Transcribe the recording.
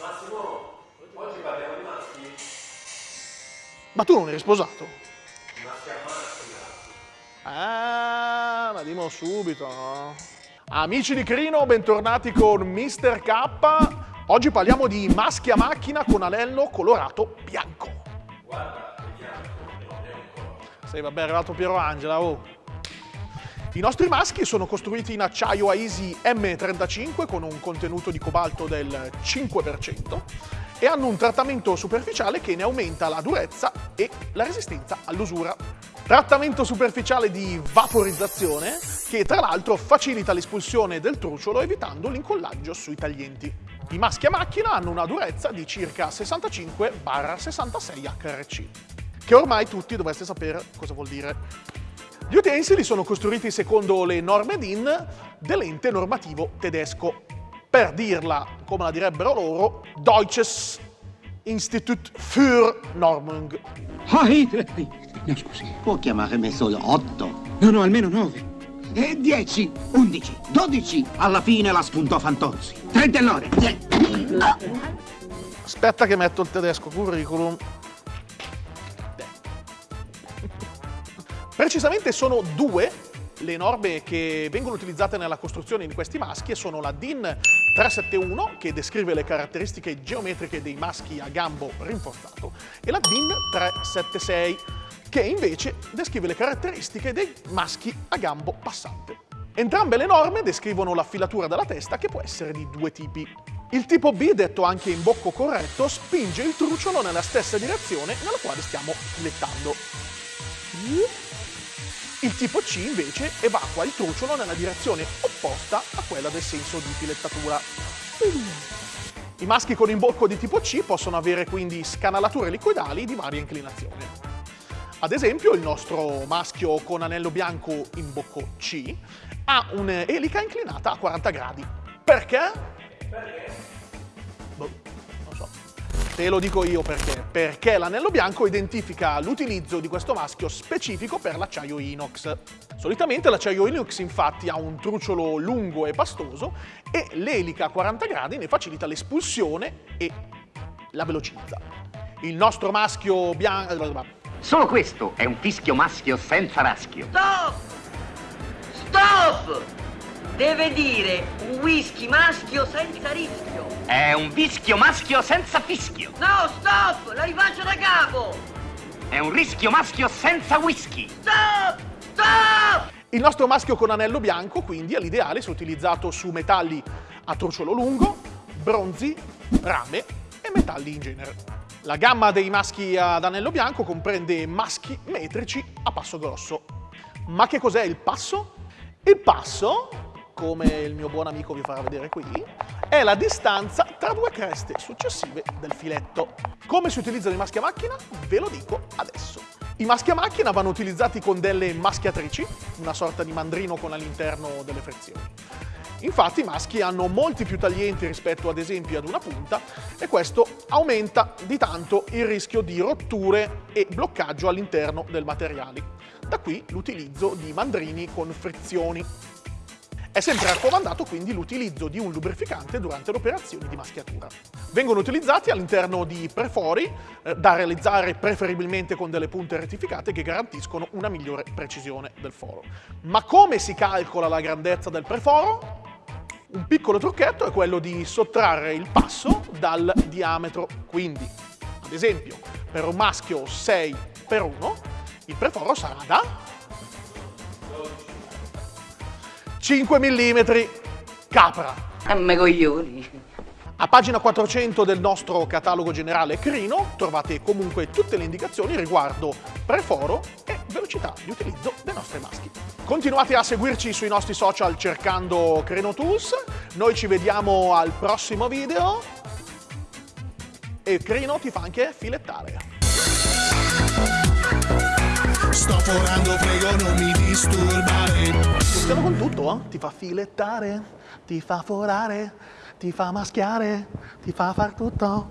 Massimo, oggi parliamo di maschi? Ma tu non eri sposato? Maschi a macchina. Ah, ma dimmo subito, no? Amici di Crino, bentornati con Mr. K. Oggi parliamo di maschi a macchina con anello colorato bianco. Guarda, vediamo, non è un. Sì, vabbè, è arrivato Piero Angela, oh. I nostri maschi sono costruiti in acciaio Aisi M35 con un contenuto di cobalto del 5% e hanno un trattamento superficiale che ne aumenta la durezza e la resistenza all'usura. Trattamento superficiale di vaporizzazione che tra l'altro facilita l'espulsione del truciolo evitando l'incollaggio sui taglienti. I maschi a macchina hanno una durezza di circa 65-66 HRC, che ormai tutti dovreste sapere cosa vuol dire. Gli utensili sono costruiti secondo le norme DIN dell'ente normativo tedesco. Per dirla come la direbbero loro, Deutsches Institut für Normung. Ah, no, scusi. Può chiamare me solo 8. No, no, almeno nove. E 10, 11, 12. Alla fine la spuntò Fantozzi. 30 all'ora. Aspetta che metto il tedesco curriculum. Precisamente sono due le norme che vengono utilizzate nella costruzione di questi maschi e sono la DIN 371 che descrive le caratteristiche geometriche dei maschi a gambo rinforzato e la DIN 376 che invece descrive le caratteristiche dei maschi a gambo passante. Entrambe le norme descrivono la filatura della testa che può essere di due tipi. Il tipo B, detto anche in bocco corretto, spinge il truciolo nella stessa direzione nella quale stiamo filettando. Il tipo C invece evacua il truciolo nella direzione opposta a quella del senso di filettatura. I maschi con imbocco di tipo C possono avere quindi scanalature liquidali di varia inclinazione. Ad esempio il nostro maschio con anello bianco in bocco C ha un'elica inclinata a 40 gradi. Perché? Perché? Te lo dico io perché. Perché l'anello bianco identifica l'utilizzo di questo maschio specifico per l'acciaio inox. Solitamente l'acciaio inox infatti ha un truciolo lungo e pastoso e l'elica a 40 gradi ne facilita l'espulsione e la velocizza. Il nostro maschio bianco... Solo questo è un fischio maschio senza raschio. Stop! Stop! Deve dire un whisky maschio senza rischio. È un vischio maschio senza fischio. No, stop! La rifaccio da capo! È un rischio maschio senza whisky. Stop! Stop! Il nostro maschio con anello bianco quindi è l'ideale se utilizzato su metalli a truciolo lungo, bronzi, rame e metalli in genere. La gamma dei maschi ad anello bianco comprende maschi metrici a passo grosso. Ma che cos'è il passo? Il passo, come il mio buon amico vi farà vedere qui, è la distanza tra due creste successive del filetto. Come si utilizzano i maschi a macchina? Ve lo dico adesso. I maschi a macchina vanno utilizzati con delle maschiatrici, una sorta di mandrino con all'interno delle frizioni. Infatti i maschi hanno molti più taglienti rispetto ad esempio ad una punta e questo aumenta di tanto il rischio di rotture e bloccaggio all'interno del materiale. Da qui l'utilizzo di mandrini con frizioni. È sempre raccomandato quindi l'utilizzo di un lubrificante durante le operazioni di maschiatura. Vengono utilizzati all'interno di prefori eh, da realizzare preferibilmente con delle punte rettificate che garantiscono una migliore precisione del foro. Ma come si calcola la grandezza del preforo? Un piccolo trucchetto è quello di sottrarre il passo dal diametro, quindi ad esempio per un maschio 6 x 1 il preforo sarà da 5 mm capra. A me coglioni. A pagina 400 del nostro catalogo generale Crino trovate comunque tutte le indicazioni riguardo preforo e velocità di utilizzo dei nostri maschi. Continuate a seguirci sui nostri social cercando Crino Tools, noi ci vediamo al prossimo video e Crino ti fa anche filettare. Sto forando, prego non mi disturbare. Stiamo con tutto, eh? Ti fa filettare, ti fa forare, ti fa maschiare, ti fa far tutto.